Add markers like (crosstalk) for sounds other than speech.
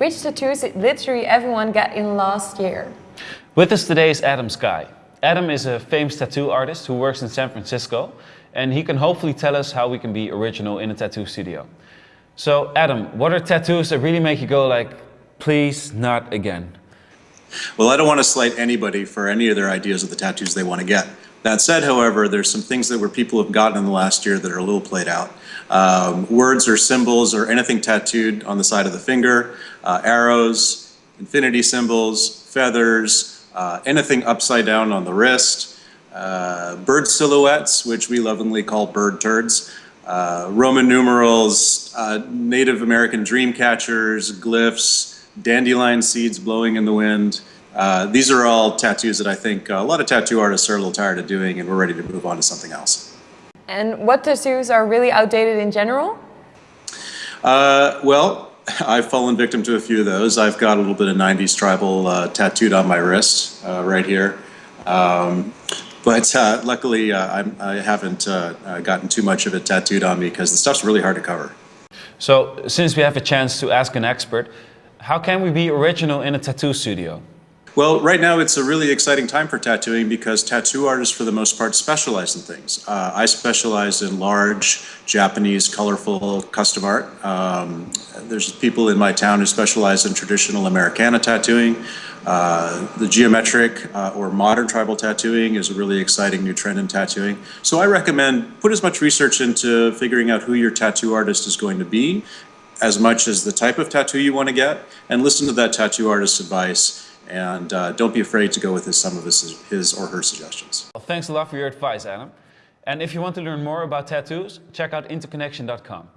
Which tattoos did literally everyone get in last year? With us today is Adam Sky. Adam is a famous tattoo artist who works in San Francisco and he can hopefully tell us how we can be original in a tattoo studio. So Adam, what are tattoos that really make you go like, please not again? Well, I don't want to slight anybody for any of their ideas of the tattoos they want to get. That said, however, there's some things that where people have gotten in the last year that are a little played out. Um, words or symbols or anything tattooed on the side of the finger, uh, arrows, infinity symbols, feathers, uh, anything upside down on the wrist, uh, bird silhouettes, which we lovingly call bird turds, uh, Roman numerals, uh, Native American dream catchers, glyphs, dandelion seeds blowing in the wind, uh, these are all tattoos that I think a lot of tattoo artists are a little tired of doing and we're ready to move on to something else. And what tattoos are really outdated in general? Uh, well, (laughs) I've fallen victim to a few of those. I've got a little bit of 90s tribal uh, tattooed on my wrist uh, right here. Um, but uh, luckily I'm, I have not gotten too much of it tattooed on me because the stuff's really hard to cover. So since we have a chance to ask an expert, how can we be original in a tattoo studio? Well, right now it's a really exciting time for tattooing because tattoo artists for the most part specialize in things. Uh, I specialize in large, Japanese, colorful custom art. Um, there's people in my town who specialize in traditional Americana tattooing. Uh, the geometric uh, or modern tribal tattooing is a really exciting new trend in tattooing. So I recommend put as much research into figuring out who your tattoo artist is going to be as much as the type of tattoo you want to get and listen to that tattoo artist's advice and uh, don't be afraid to go with his, some of his, his or her suggestions. Well, thanks a lot for your advice, Adam. And if you want to learn more about tattoos, check out interconnection.com.